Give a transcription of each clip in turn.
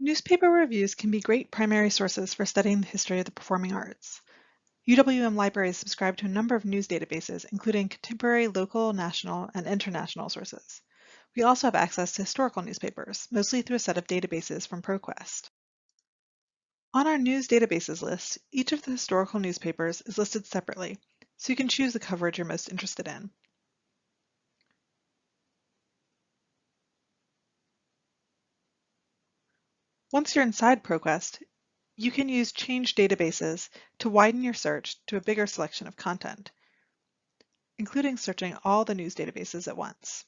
Newspaper reviews can be great primary sources for studying the history of the performing arts. UWM libraries subscribe to a number of news databases, including contemporary, local, national, and international sources. We also have access to historical newspapers, mostly through a set of databases from ProQuest. On our news databases list, each of the historical newspapers is listed separately, so you can choose the coverage you're most interested in. Once you're inside ProQuest, you can use Change Databases to widen your search to a bigger selection of content, including searching all the news databases at once.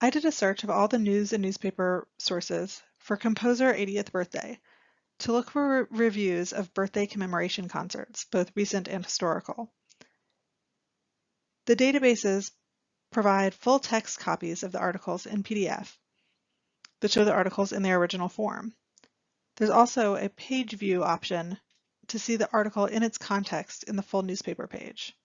I did a search of all the news and newspaper sources for composer 80th birthday to look for re reviews of birthday commemoration concerts, both recent and historical. The databases provide full text copies of the articles in PDF that show the articles in their original form. There's also a page view option to see the article in its context in the full newspaper page.